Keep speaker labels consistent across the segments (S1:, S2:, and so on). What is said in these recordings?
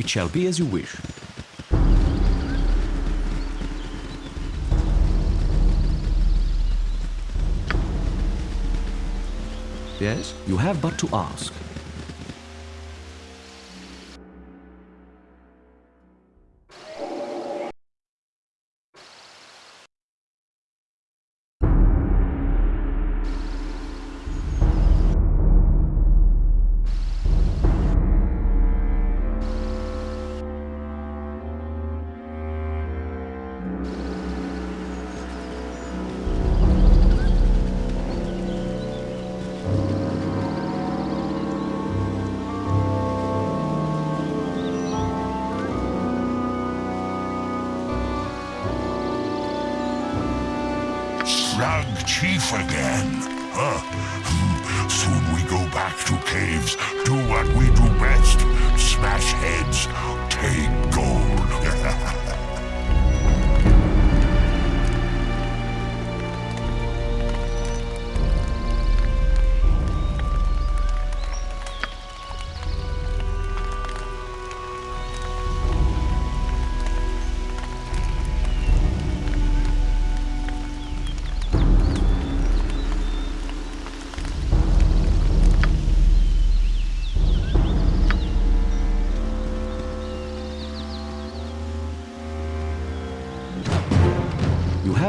S1: It shall be as you wish. Yes, you have but to ask.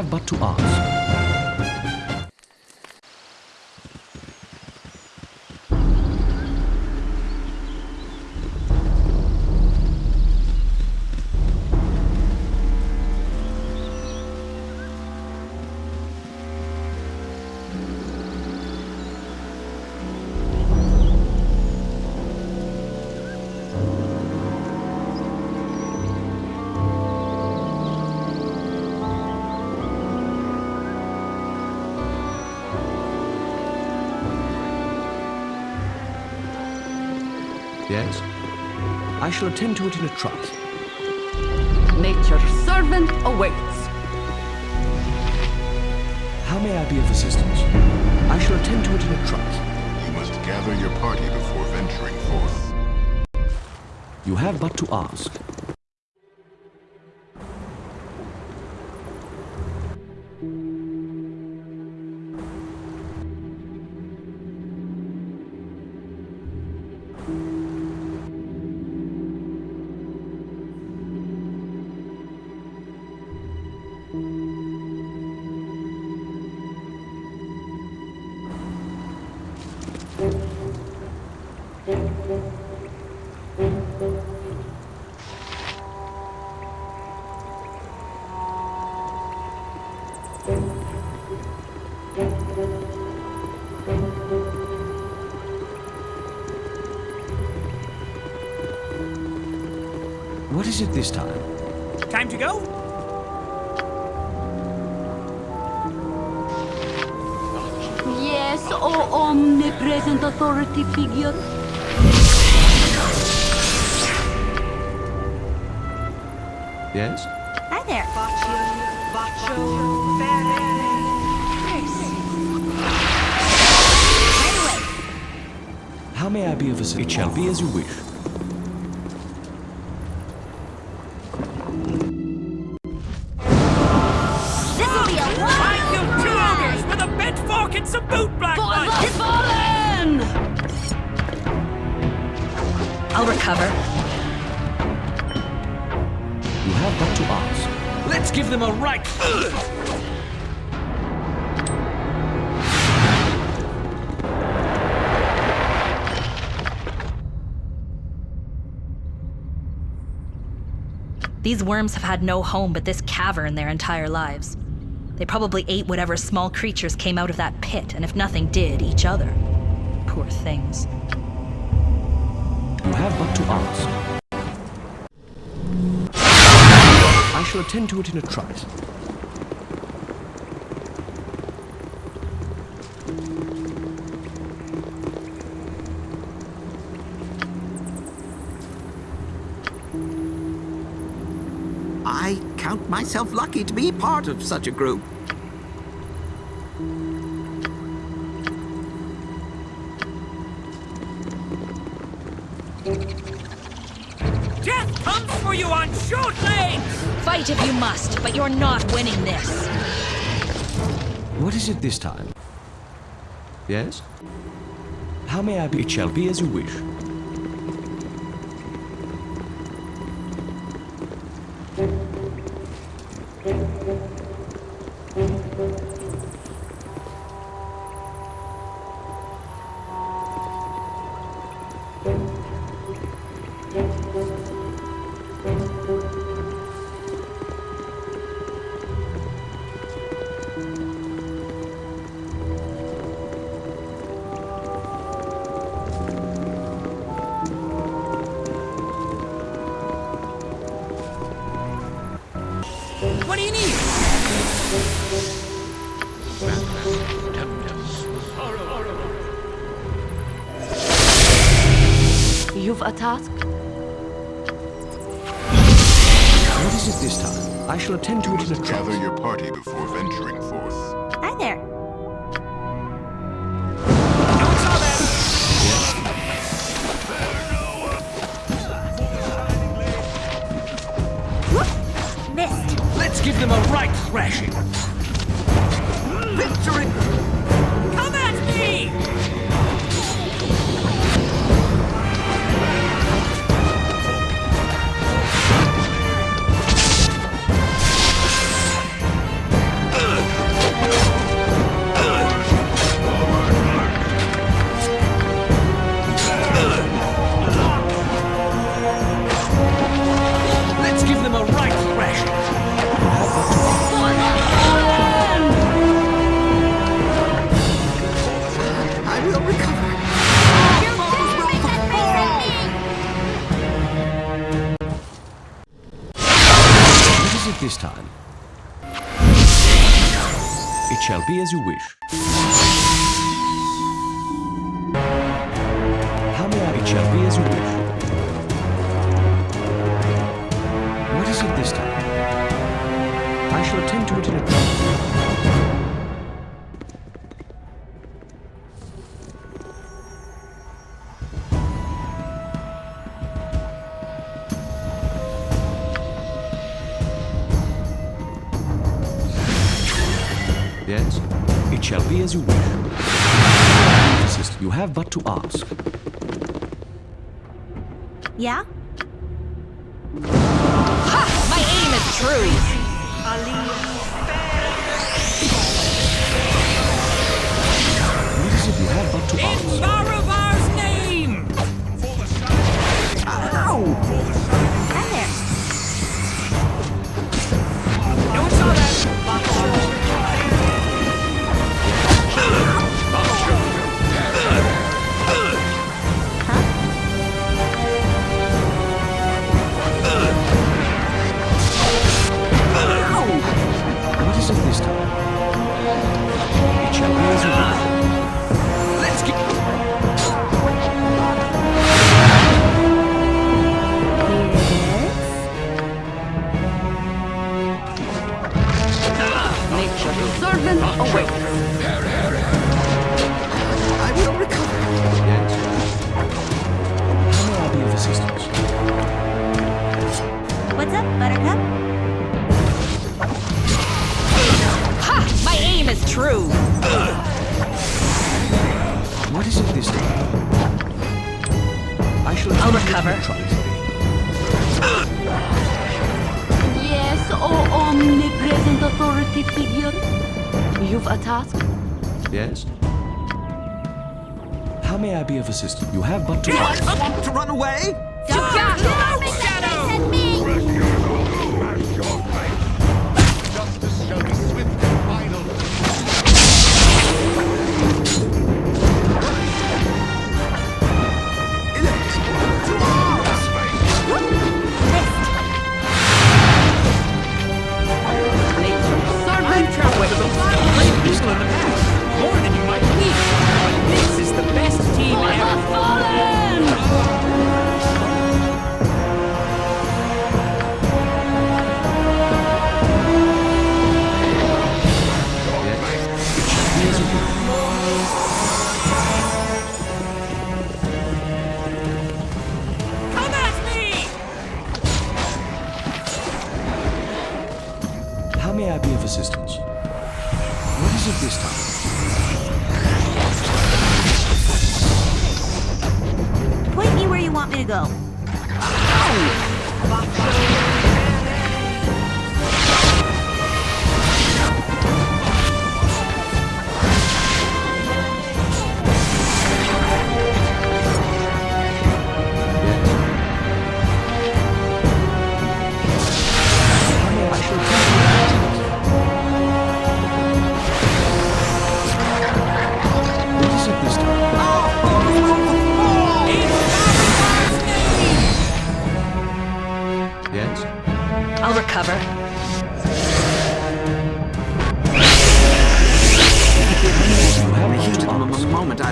S1: Have but to ask. Shall attend to it in a trice.
S2: Nature's servant awaits.
S1: How may I be of assistance? I shall attend to it in a trice.
S3: You must gather your party before venturing forth.
S1: You have but to ask. It this time?
S4: Time to go?
S2: Yes, oh omnipresent authority figure.
S1: Yes?
S2: Hi there.
S1: How may I be of assistance? It shall be as you wish.
S5: I'll recover.
S1: You have but to ask.
S4: Let's give them a right...
S5: These worms have had no home but this cavern their entire lives. They probably ate whatever small creatures came out of that pit, and if nothing did, each other. Poor things.
S1: You have but to ask. I shall attend to it in a trice.
S6: I count myself lucky to be part of such a group.
S4: Everyone shoot!
S5: Fight if you must, but you're not winning this.
S1: What is it this time? Yes? How may I be? It shall be as you wish. shall be as you wish. ask.
S2: Yeah?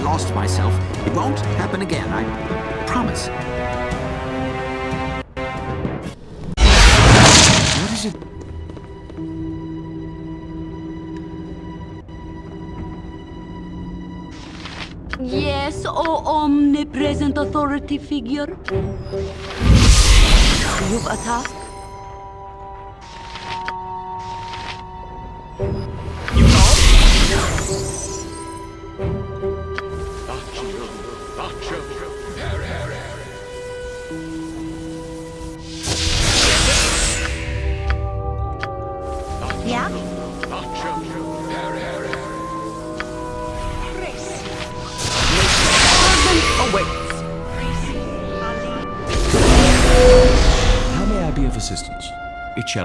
S6: I
S1: lost
S6: myself. It won't happen again, I promise.
S1: What is it?
S2: Yes, oh omnipresent authority figure. You've a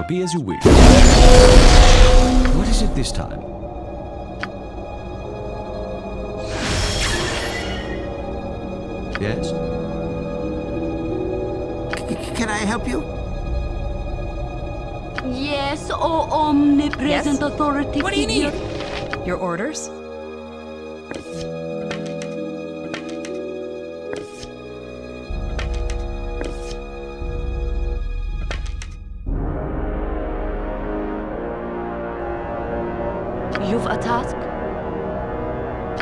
S1: be as you wish. What is it this time? Yes?
S6: C- can I help you?
S2: Yes, oh omnipresent
S5: Yes?
S2: authority
S5: What do you need? Your orders?
S2: You've a task?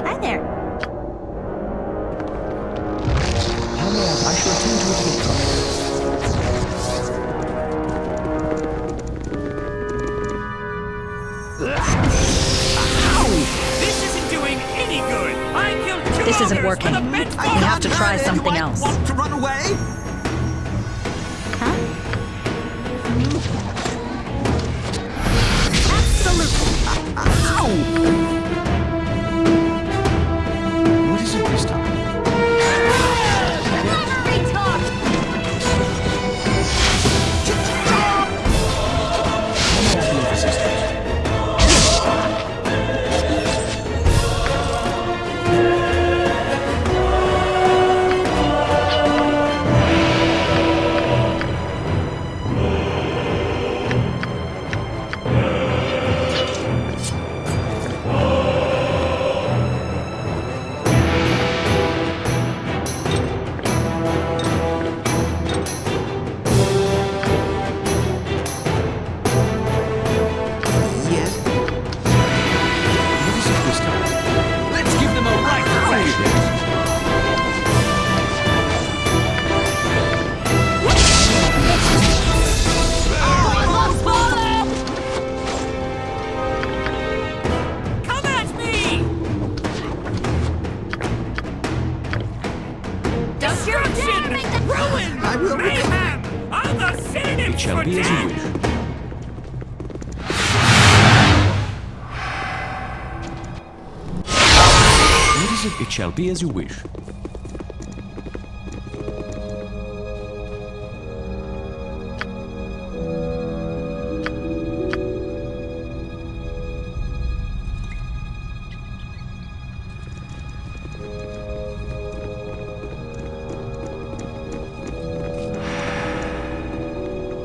S5: Hi there.
S1: How may I? I shall attend to it in time.
S4: This isn't doing any good. I killed two
S5: This isn't working.
S4: with a bench
S5: We have to try something else.
S6: Want to run away?
S1: Be as you wish.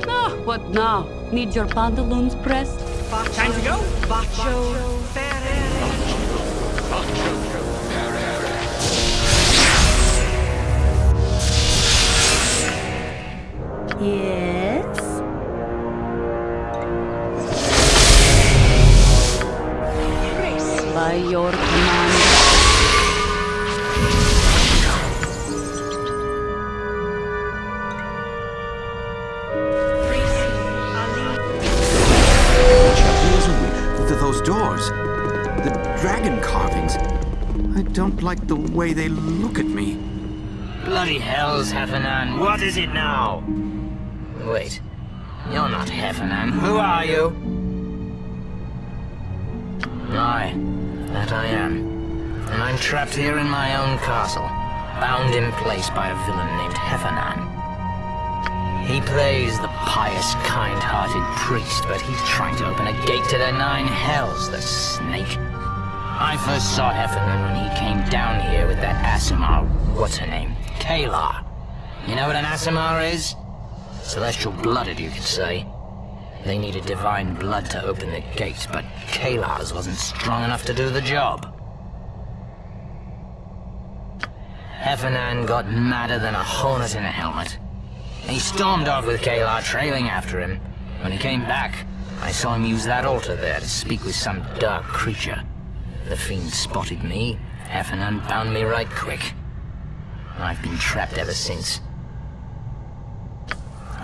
S2: Ah, what now? Need your pantaloons pressed?
S4: Time to go?
S2: Yes? By your command.
S1: It shall be as you wish.
S6: Th- those doors. The dragon carvings. I don't like the way they look at me.
S7: Bloody hells, Hephernaan. What is it now? Wait. You're not Hephernaan. Who are you? Aye, that I am. And I'm trapped here in my own castle, bound in place by a villain named Hephernaan. He plays the pious, kind-hearted priest, but he's trying to open a gate to the nine hells, the snake. I first saw Hephernaan when he came down here with that Aasimar, what's her name? Caelar. You know what an Aasimar is? Celestial blooded, you could say. They needed divine blood to open the gate, but Caelar's wasn't strong enough to do the job. Hephernaan got madder than a hornet in a helmet. He stormed off with Caelar trailing after him. When he came back, I saw him use that altar there to speak with some dark creature. The fiend spotted me. Hephernaan bound me right quick. I've been trapped ever since.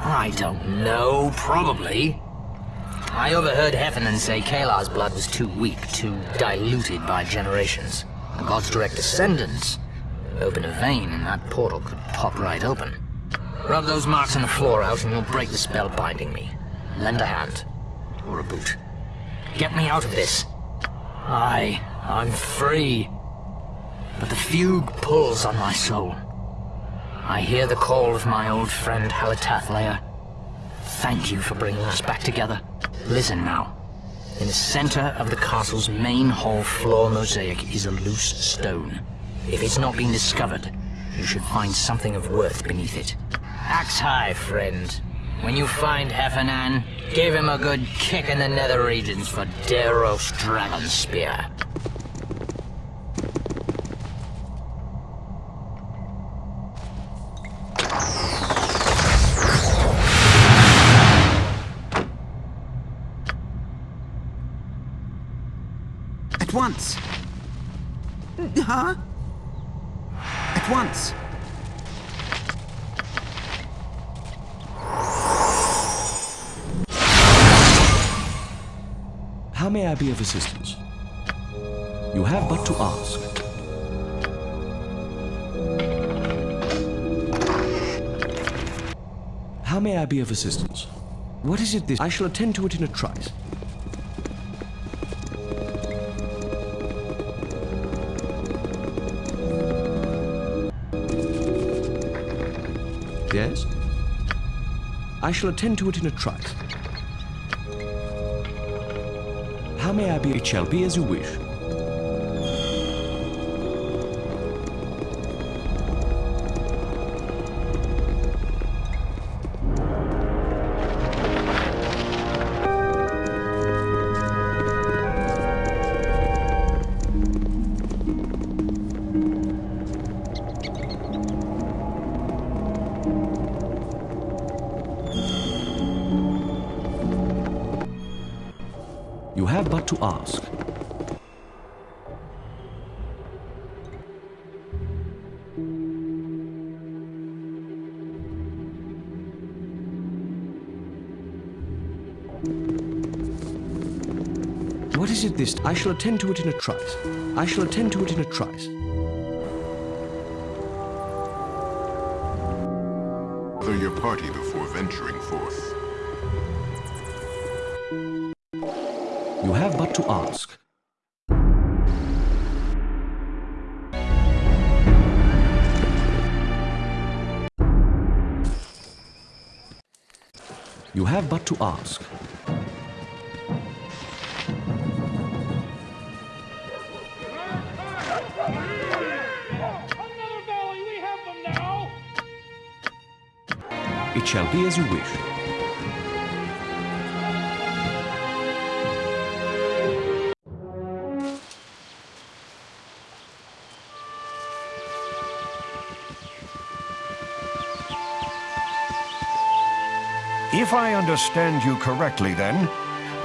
S7: I don't know, probably. I overheard Hephernaan say Caelar's blood was too weak, too diluted by generations. God's direct descendants. Open a vein and that portal could pop right open. Rub those marks on the floor out and you'll break the spell binding me. Lend a hand. Or a boot. Get me out of this. Aye, I'm free. But the fugue pulls on my soul. I hear the call of my old friend Halitathlayer. Thank you for bringing us back together. Listen now. In the center of the castle's main hall floor mosaic is a loose stone. If it's not been discovered, you should find something of worth beneath it. Axe high, friend. When you find Hephernaan, give him a good kick in the nether regions for Daeros Dragonspear.
S6: At once. Huh? At once.
S1: How may I be of assistance? You have but to ask. How may I be of assistance? What is it this? I shall attend to it in a trice. I shall attend to it in a trice. How may I be? It shall be as you wish. Shall attend to it in a trice. I shall attend to it in a trice.
S8: Gather your party before venturing forth.
S1: You have but to ask. You have but to ask. Shall be as you wish.
S9: If I understand you correctly, then,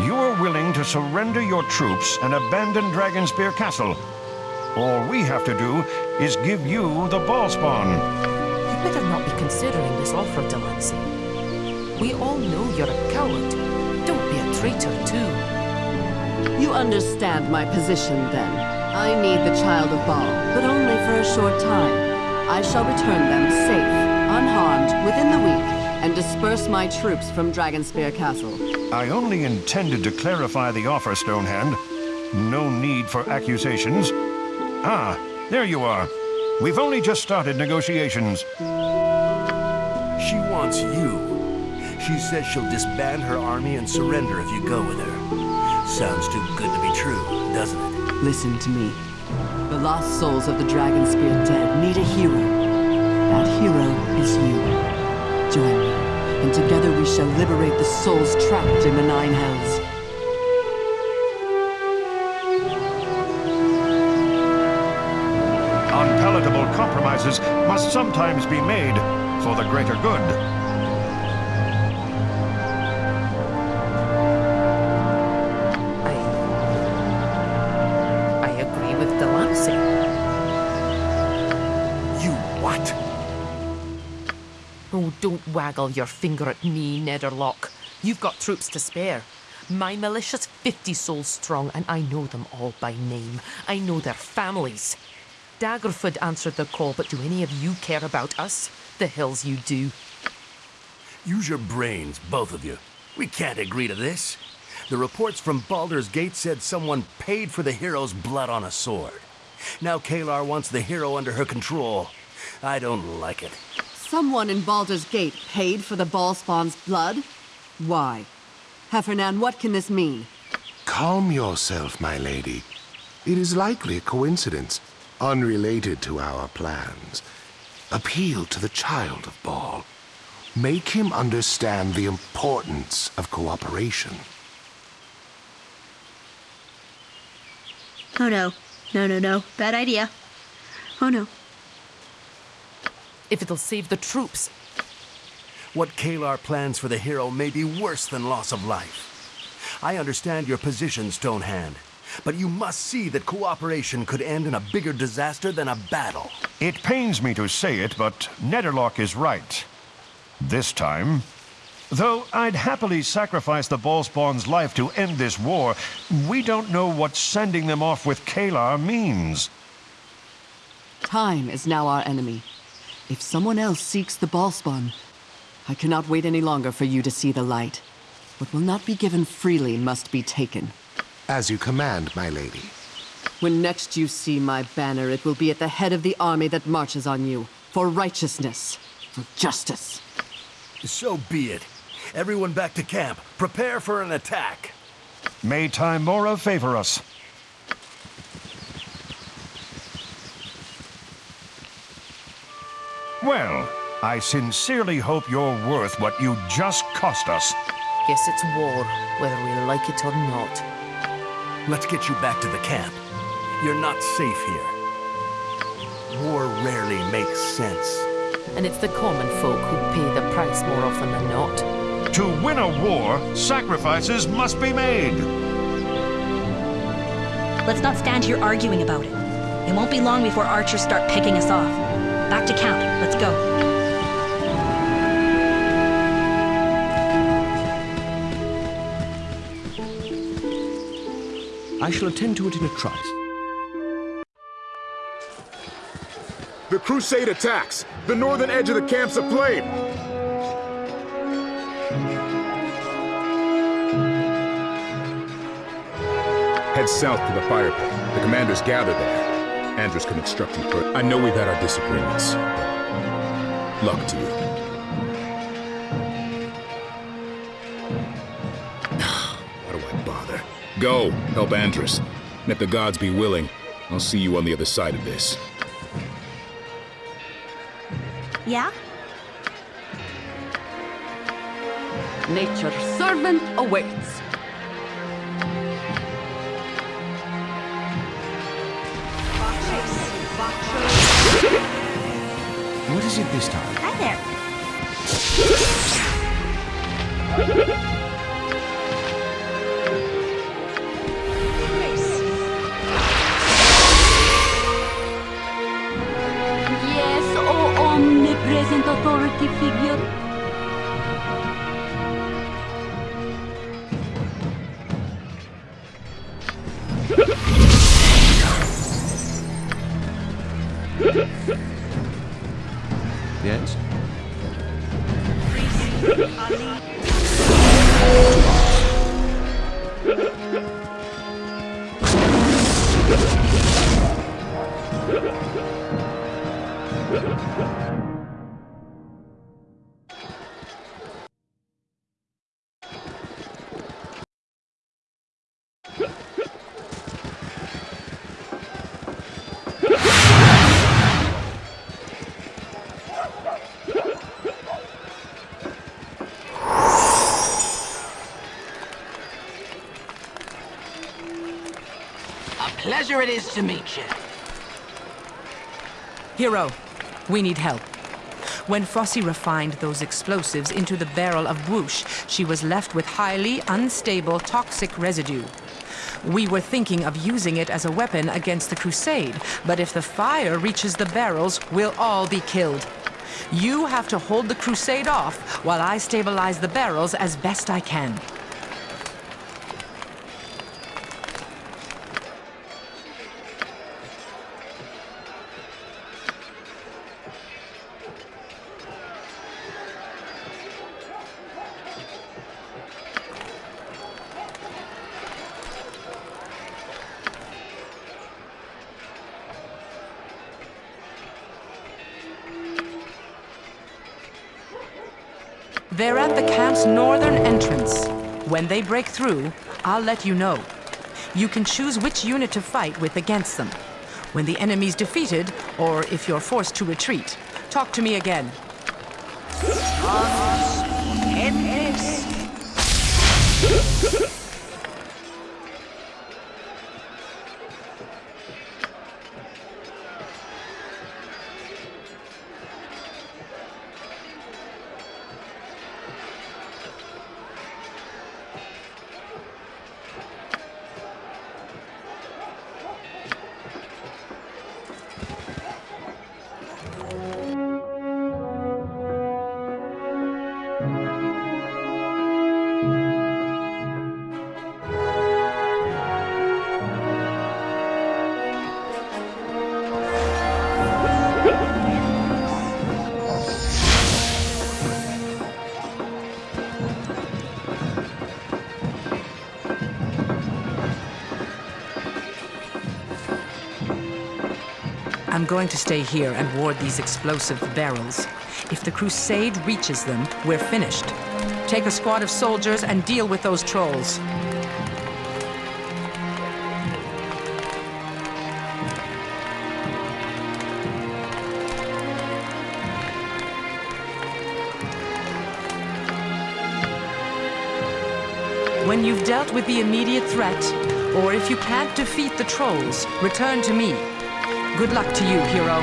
S9: you are willing to surrender your troops and abandon Dragonspear Castle. All we have to do is give you the Bhaalspawn.
S10: You'd better not be considering this offer, Delancey. We all know you're a coward. Don't be a traitor, too.
S11: You understand my position, then. I need the Child of Bhaal, but only for a short time. I shall return them safe, unharmed, within the week, and disperse my troops from Dragonspear Castle.
S9: I only intended to clarify the offer, Stonehand. No need for accusations. Ah, there you are. We've only just started negotiations.
S12: She wants you. She says she'll disband her army and surrender if you go with her. Sounds too good to be true, doesn't it?
S11: Listen to me. The lost souls of the Dragonspear dead need a hero. That hero is you. Join me, and together we shall liberate the souls trapped in the Nine Hells.
S9: Compromises must sometimes be made for the greater good.
S10: I agree with Delancey.
S12: You what?
S10: Oh, don't waggle your finger at me, Nederlok. You've got troops to spare. My militia's 50 souls strong, and I know them all by name. I know their families. Daggerford answered the call, but do any of you care about us? The hills you do.
S12: Use your brains, both of you. We can't agree to this. The reports from Baldur's Gate said someone paid for the hero's blood on a sword. Now Caelar wants the hero under her control. I don't like it.
S11: Someone in Baldur's Gate paid for the Bhaalspawn's blood? Why? Hephernaan, what can this mean?
S13: Calm yourself, my lady. It is likely a coincidence, unrelated to our plans. Appeal to the child of Bhaal. Make him understand the importance of cooperation.
S14: Oh no. No, no, no. Bad idea. Oh no.
S10: If it'll save the troops.
S12: What Caelar plans for the hero may be worse than loss of life. I understand your position, Stonehand, but you must see that cooperation could end in a bigger disaster than a battle.
S9: It pains me to say it, but Nederlok is right. This time. Though I'd happily sacrifice the Bhaalspawn's life to end this war, we don't know what sending them off with Caelar means.
S11: Time is now our enemy. If someone else seeks the Bhaalspawn, I cannot wait any longer for you to see the light. What will not be given freely must be taken.
S13: As you command, my lady.
S11: When next you see my banner, it will be at the head of the army that marches on you. For righteousness. For justice.
S12: So be it. Everyone back to camp. Prepare for an attack.
S9: May Tymora favor us. Well, I sincerely hope you're worth what you just cost us.
S10: Guess it's war, whether we like it or not.
S12: Let's get you back to the camp. You're not safe here. War rarely makes sense.
S10: And it's the common folk who pay the price more often than not.
S9: To win a war, sacrifices must be made.
S5: Let's not stand here arguing about it. It won't be long before archers start picking us off. Back to camp. Let's go.
S1: I shall attend to it in a trice.
S15: The Crusade attacks! The northern edge of the camp's aflame! Head south to the fire pit. The commanders gather there. Andrus can instruct you further. I know we've had our disagreements. Luck to you. Go, help Andrus. And if the gods be willing, I'll see you on the other side of this.
S14: Yeah?
S11: Nature's servant awaits.
S1: What is it this time?
S14: Hi there.
S7: Pleasure it is to meet you.
S10: Hero, we need help. When Fossey refined those explosives into the barrel of whoosh, she was left with highly unstable toxic residue. We were thinking of using it as a weapon against the Crusade, but if the fire reaches the barrels, we'll all be killed. You have to hold the Crusade off while I stabilize the barrels as best I can. Camp's northern entrance. When they break through, I'll let you know. You can choose which unit to fight with against them. When the enemy's defeated, or if you're forced to retreat, talk to me again. Going to stay here and ward these explosive barrels. If the Crusade reaches them, we're finished. Take a squad of soldiers and deal with those trolls. When you've dealt with the immediate threat, or if you can't defeat the trolls, return to me. Good luck to you, hero.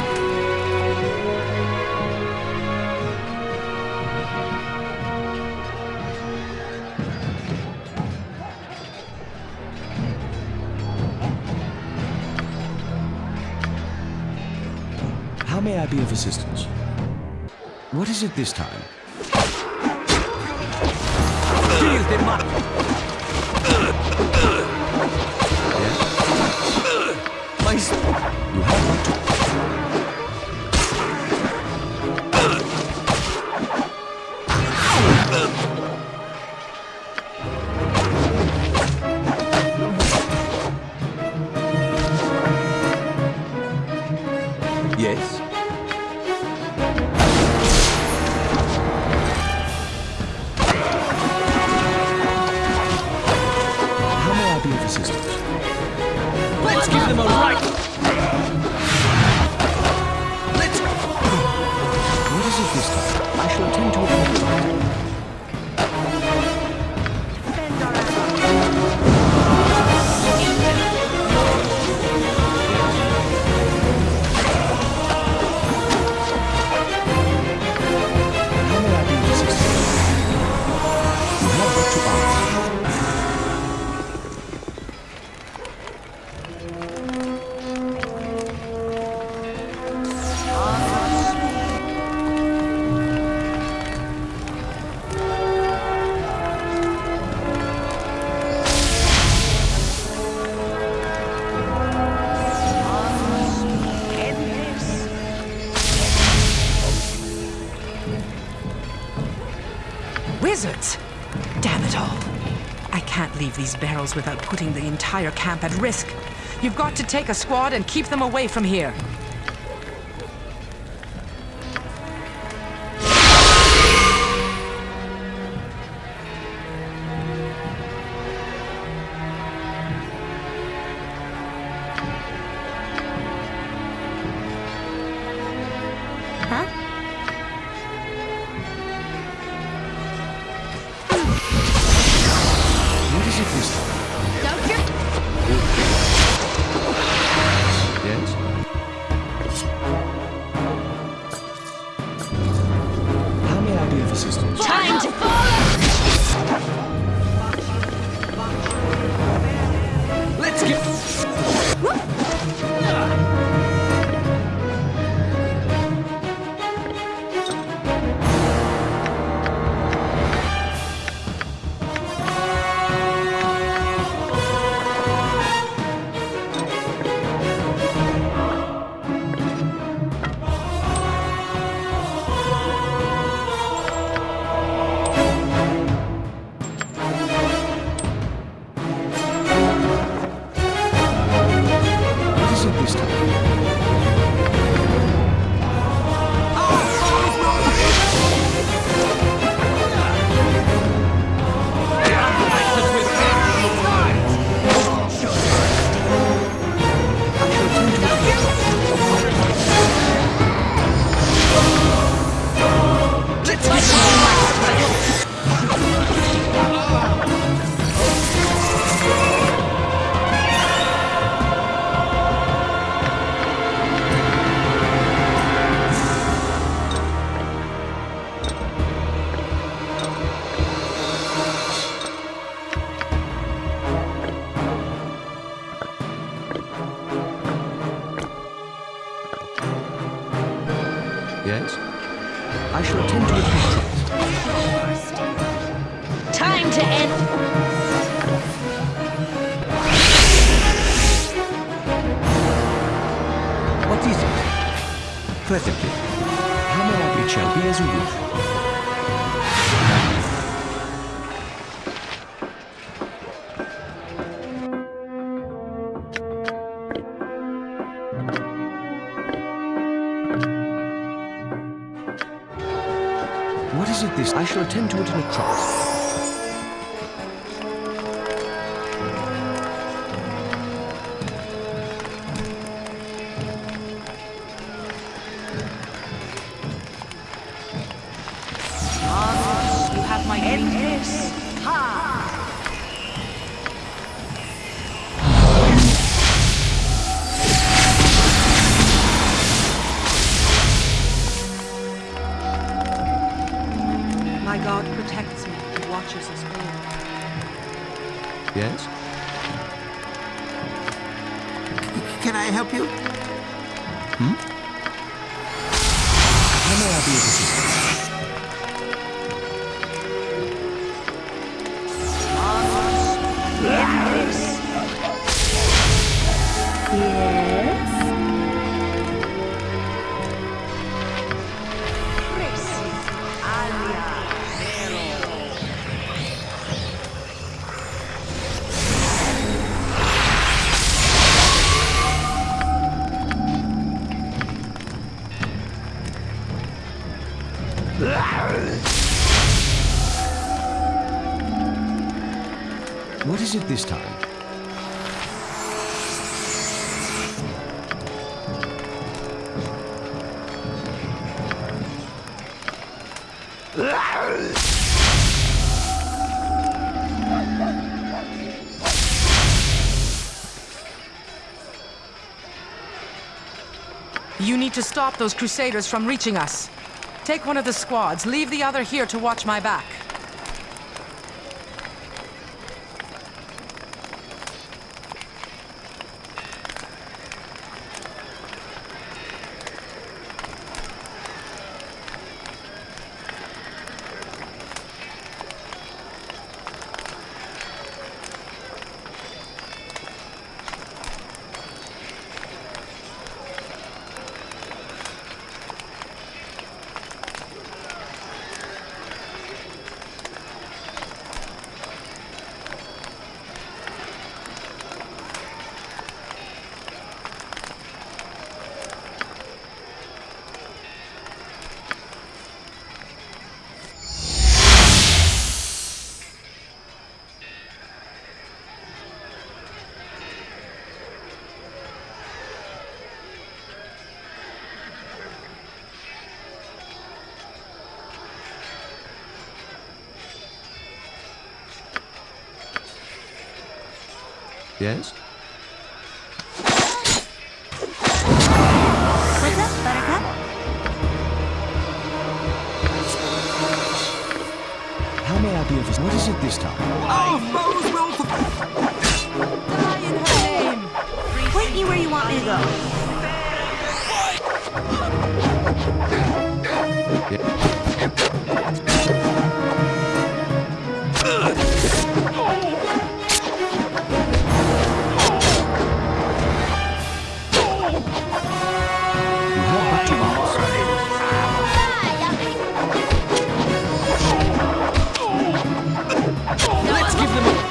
S1: How may I be of assistance? What is it this time?
S4: Mark. My
S1: my to
S10: Damn it all. I can't leave these barrels without putting the entire camp at risk. You've got to take a squad and keep them away from here.
S1: This? I shall attend to it in a trice. What is it this time?
S10: You need to stop those crusaders from reaching us. Take one of the squads, leave the other here to watch my back.
S1: Yes?
S14: What's up, Buttercup?
S1: How may I be of What is it this time?
S16: Oh, foes will
S14: Point me where you want me to go.
S1: Give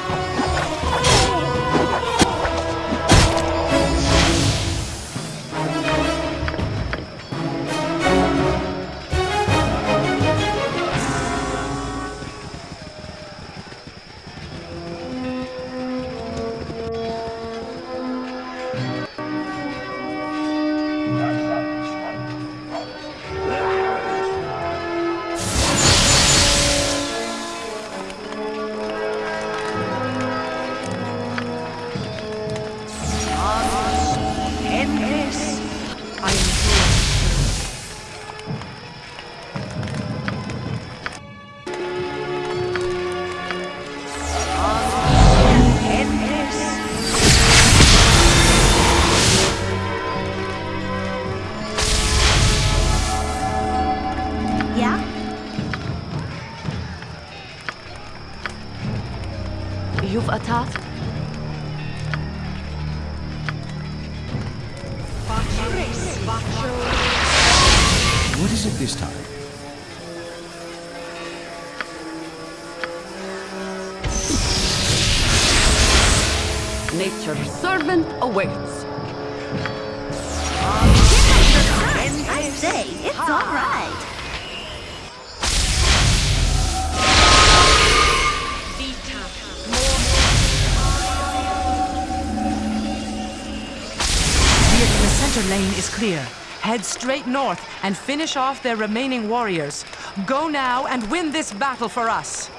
S10: and finish off their remaining warriors. Go now and win this battle for us.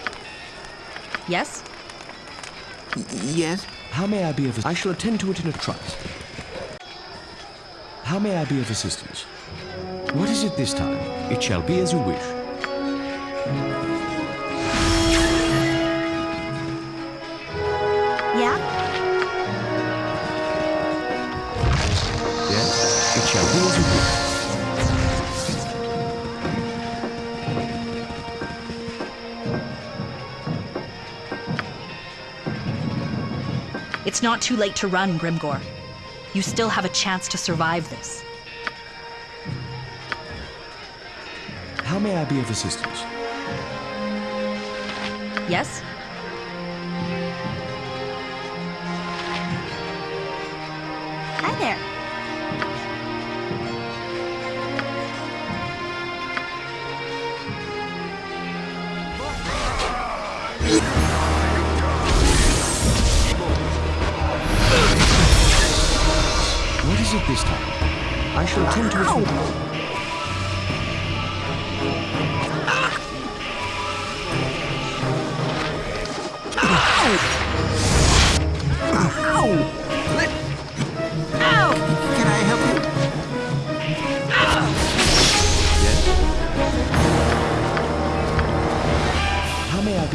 S5: Yes?
S16: Yes?
S1: How may I be of... I shall attend to it in a trice. How may I be of assistance? What is it this time? It shall be as you wish.
S5: It's not too late to run, Grimgor. You still have a chance to survive this.
S1: How may I be of assistance?
S5: Yes?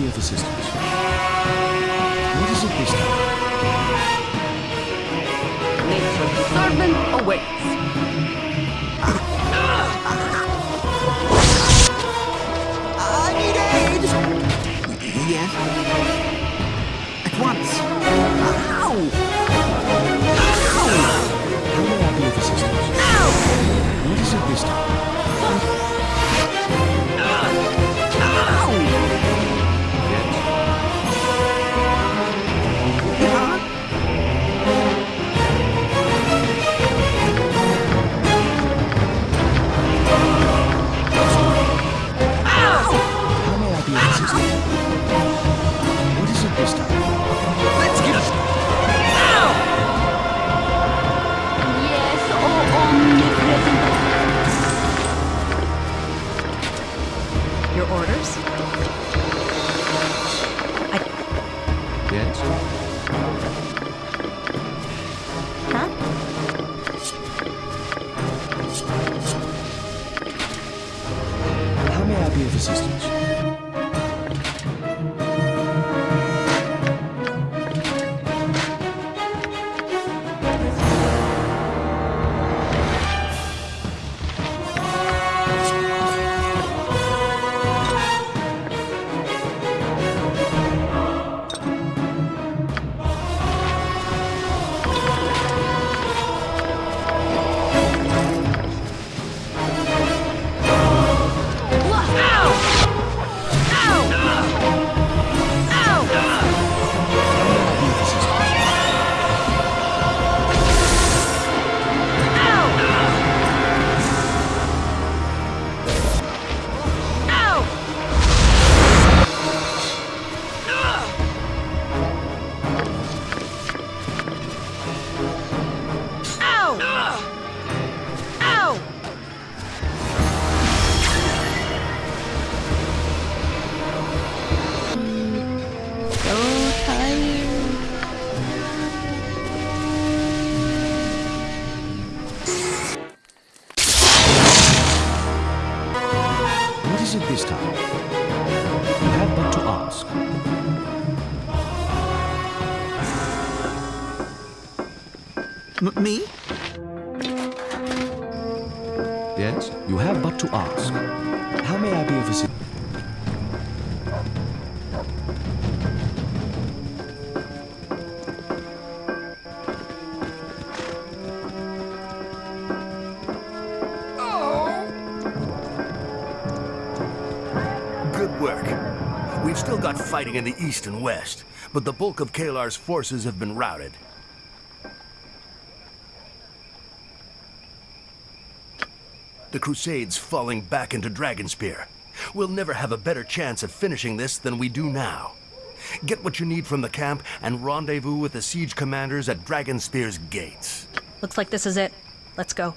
S1: Of assistance? What is it this time?
S6: Nature's servant awaits.
S1: You have but to ask. How may I be of assistance?
S12: Good work. We've still got fighting in the east and west, but the bulk of Caelar's forces have been routed. The Crusades falling back into Dragonspear. We'll never have a better chance of finishing this than we do now. Get what you need from the camp and rendezvous with the siege commanders at Dragonspear's gates.
S5: Looks like this is it. Let's go.